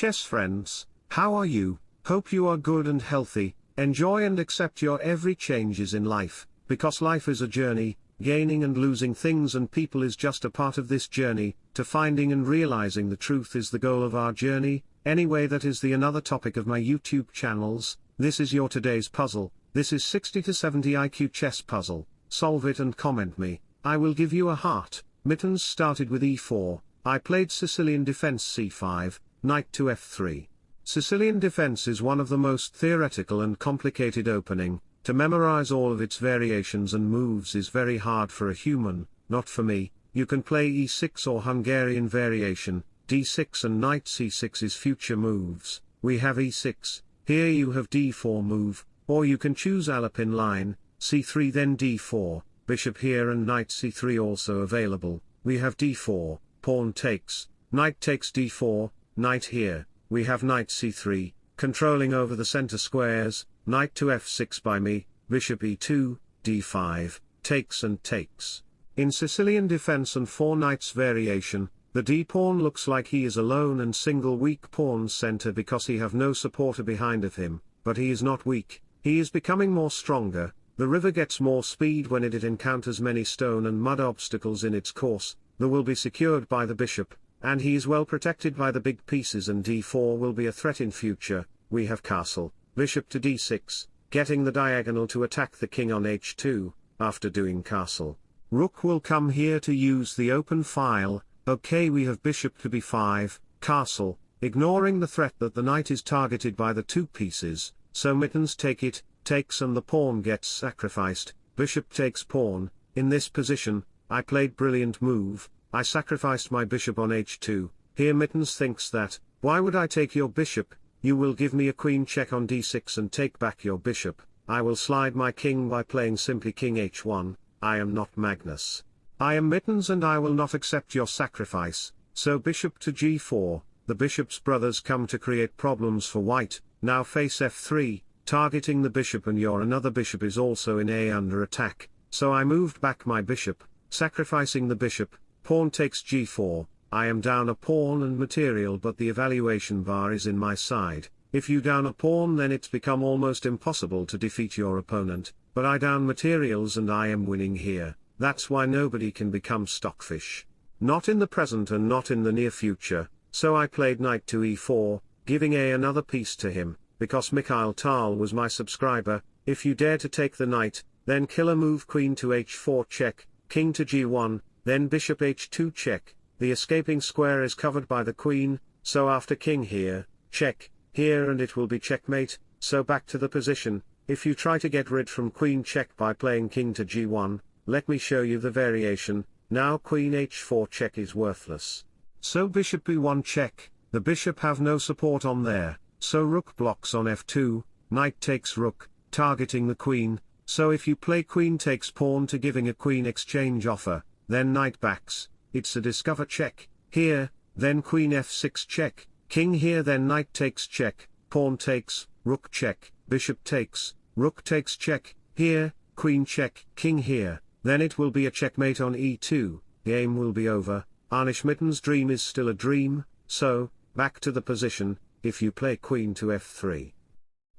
chess friends, how are you? Hope you are good and healthy, enjoy and accept your every changes in life, because life is a journey, gaining and losing things and people is just a part of this journey, to finding and realizing the truth is the goal of our journey, anyway that is the another topic of my YouTube channels, this is your today's puzzle, this is 60 to 70 IQ chess puzzle, solve it and comment me, I will give you a heart, Mittens started with e4, I played Sicilian defense c5, knight to f3. Sicilian defense is one of the most theoretical and complicated opening, to memorize all of its variations and moves is very hard for a human, not for me, you can play e6 or Hungarian variation, d6 and knight c6 is future moves, we have e6, here you have d4 move, or you can choose Alapin line, c3 then d4, bishop here and knight c3 also available, we have d4, pawn takes, knight takes d4, knight here, we have knight c3, controlling over the center squares, knight to f6 by me, bishop e2, d5, takes and takes. In Sicilian defense and four knights variation, the d-pawn looks like he is alone and single weak pawn center because he have no supporter behind of him, but he is not weak, he is becoming more stronger, the river gets more speed when it, it encounters many stone and mud obstacles in its course, the will be secured by the bishop, and he is well protected by the big pieces and d4 will be a threat in future, we have castle, bishop to d6, getting the diagonal to attack the king on h2, after doing castle. Rook will come here to use the open file, okay we have bishop to b5, castle, ignoring the threat that the knight is targeted by the two pieces, so mittens take it, takes and the pawn gets sacrificed, bishop takes pawn, in this position, I played brilliant move, I sacrificed my bishop on h2, here mittens thinks that, why would I take your bishop, you will give me a queen check on d6 and take back your bishop, I will slide my king by playing simply king h1, I am not Magnus. I am Mittens and I will not accept your sacrifice, so bishop to g4, the bishop's brothers come to create problems for white, now face f3, targeting the bishop and your another bishop is also in a under attack, so I moved back my bishop, sacrificing the bishop, pawn takes g4, I am down a pawn and material but the evaluation bar is in my side, if you down a pawn then it's become almost impossible to defeat your opponent, but I down materials and I am winning here, that's why nobody can become stockfish. Not in the present and not in the near future, so I played knight to e4, giving a another piece to him, because Mikhail Tal was my subscriber, if you dare to take the knight, then killer move queen to h4 check, king to g1, then bishop h2 check, the escaping square is covered by the queen, so after king here, check, here and it will be checkmate, so back to the position, if you try to get rid from queen check by playing king to g1, let me show you the variation, now queen h4 check is worthless. So bishop b1 check, the bishop have no support on there, so rook blocks on f2, knight takes rook, targeting the queen, so if you play queen takes pawn to giving a queen exchange offer, then knight backs, it's a discover check, here, then queen f6 check, king here then knight takes check, pawn takes, rook check, bishop takes, rook takes check, here, queen check, king here, then it will be a checkmate on e2, game will be over, Anish Mitten's dream is still a dream, so, back to the position, if you play queen to f3.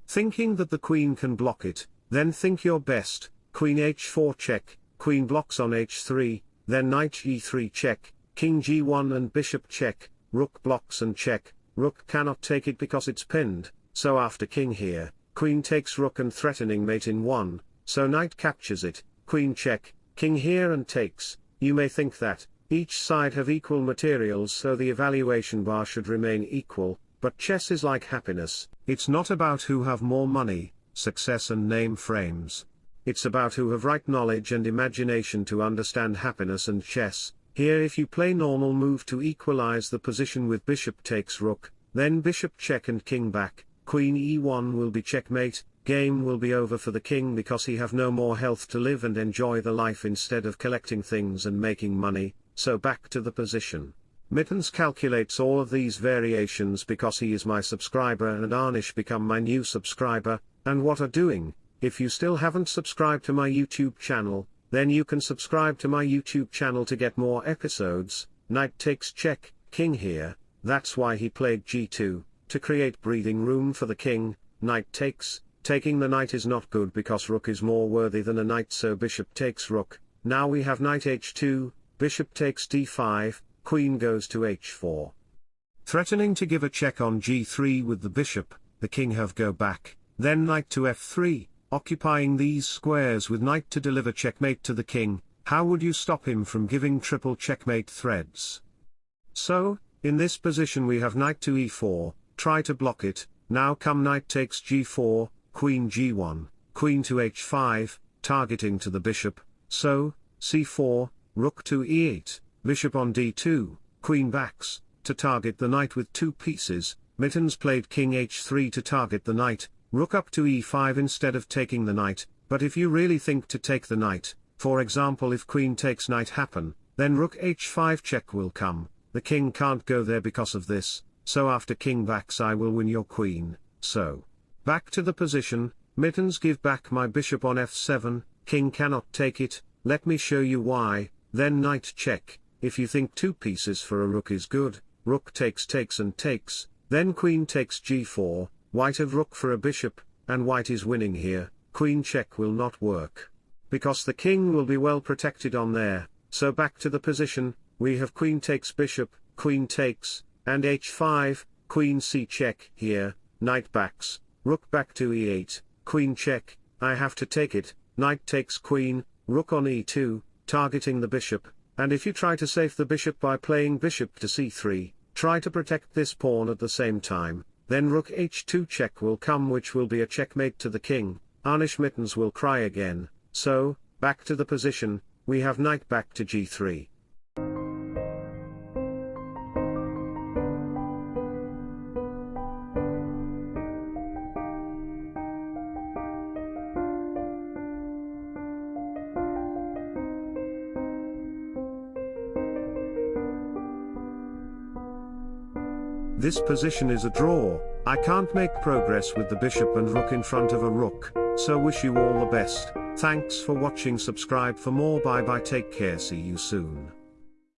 Thinking that the queen can block it, then think your best, queen h4 check, queen blocks on h3, then knight e3 check, king g1 and bishop check, rook blocks and check, rook cannot take it because it's pinned, so after king here, queen takes rook and threatening mate in 1, so knight captures it, queen check, king here and takes, you may think that, each side have equal materials so the evaluation bar should remain equal, but chess is like happiness, it's not about who have more money, success and name frames. It's about who have right knowledge and imagination to understand happiness and chess. Here if you play normal move to equalize the position with bishop takes rook, then bishop check and king back, queen e1 will be checkmate, game will be over for the king because he have no more health to live and enjoy the life instead of collecting things and making money, so back to the position. Mittens calculates all of these variations because he is my subscriber and Arnish become my new subscriber, and what are doing, if you still haven't subscribed to my YouTube channel, then you can subscribe to my YouTube channel to get more episodes, knight takes check, king here, that's why he played g2, to create breathing room for the king, knight takes, taking the knight is not good because rook is more worthy than a knight so bishop takes rook, now we have knight h2, bishop takes d5, queen goes to h4. Threatening to give a check on g3 with the bishop, the king have go back, then knight to f3, occupying these squares with knight to deliver checkmate to the king, how would you stop him from giving triple checkmate threads? So, in this position we have knight to e4, try to block it, now come knight takes g4, queen g1, queen to h5, targeting to the bishop, so, c4, rook to e8, bishop on d2, queen backs, to target the knight with two pieces, Mittens played king h3 to target the knight, rook up to e5 instead of taking the knight, but if you really think to take the knight, for example if queen takes knight happen, then rook h5 check will come, the king can't go there because of this, so after king backs I will win your queen, so. Back to the position, mittens give back my bishop on f7, king cannot take it, let me show you why, then knight check, if you think two pieces for a rook is good, rook takes takes and takes, then queen takes g4, white of rook for a bishop, and white is winning here, queen check will not work. Because the king will be well protected on there, so back to the position, we have queen takes bishop, queen takes, and h5, queen c check here, knight backs, rook back to e8, queen check, I have to take it, knight takes queen, rook on e2, targeting the bishop, and if you try to save the bishop by playing bishop to c3, try to protect this pawn at the same time, then rook h2 check will come which will be a checkmate to the king, Anish Mittens will cry again, so, back to the position, we have knight back to g3. This position is a draw, I can't make progress with the bishop and rook in front of a rook, so wish you all the best, thanks for watching. Subscribe for more. Bye bye. Take care. See you soon.